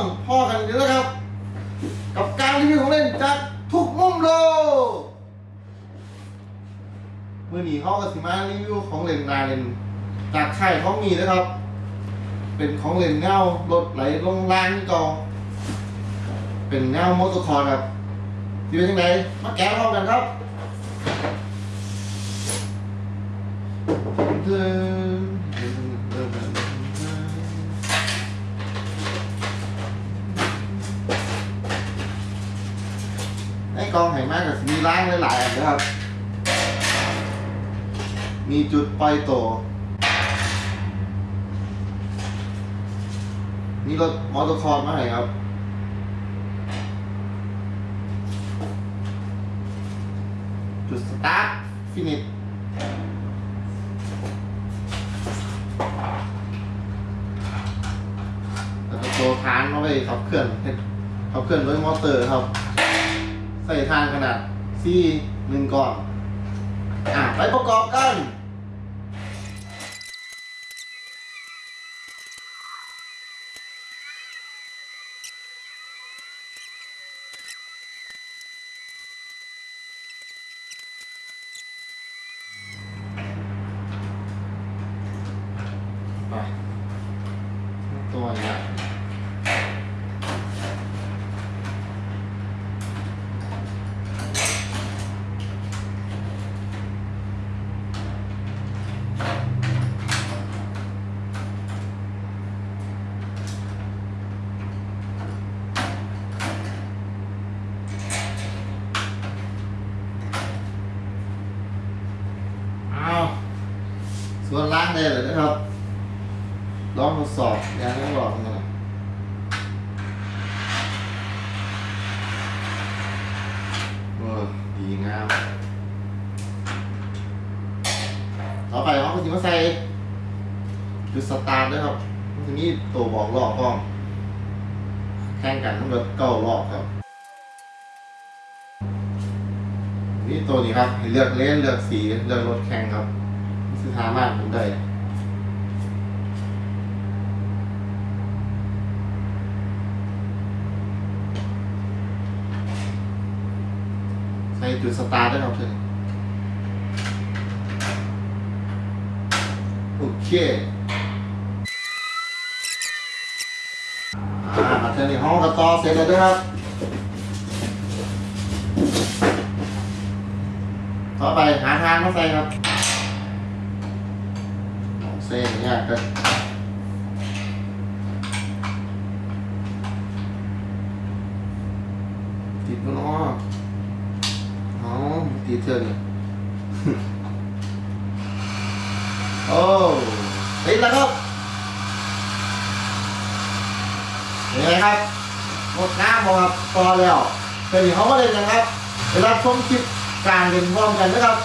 องพ่อกันอยู่แล้วครับ กับการรีวิวของเล่นจากทุกมุมโลกมื่อนี้เขาก็สิมารีวิวของเล่นนาเล่นจากค่ายเขามีนะครับ เป็นของเล่นเงารถไหลลงล่างนี่กอเป็นเงามอเตอร์คอร์ครับที่เป็นยังไงมาแกะพร้อมกันครับเดิน ไอ้องไหมากกับมีล้างหลายๆอันนะครับ มีจุดปล่อยตัวนี่รถมอเตอร์คอร์มาไหนครับ จุดสตาร์ทฟินิชแล้วก็ตัวทานเอาไปขับเคลื่อนขับเคลื่อนด้วยมอเตอร์ครับ ส่ทางขนาดซี่หนึ่งก่อนอะ ไปประกอบกันไปตัวเนี้ยอ้าว ส่วนล่างเลยนะครับลองทดสอบยางไม่บอกนะเออดีงาม ต่อไปเขาก็จะมาใส่จุดสตาร์ทด้วยครับทีนี้ตัวบอกรอบกล้องแข่งกันทั้งหมดเก้ารอบครับนี่ตัวนี้ครับเลือกเลนเลือกสีเลือกรถแข่งครับสถามารถผมได้ จุดสตาร์ทได้ครับเพื่อโอเคอ่ามาเจอในห้องกระต่อเสร็จแล้วด้วยครับ ต่อไปหาทางมาใส่ครับเส้นเนี่ยก็ติดมันอ้อ อ๋อ ตีเธอเนี่ยโอ้ติดแล้วครับเห็นไงครับหมดน้ำหมดครับพอแล้วเป็นอย่างเขาก็เลยนะครับไปรับชมคลิปการเรียนพร้อมกันนะครับ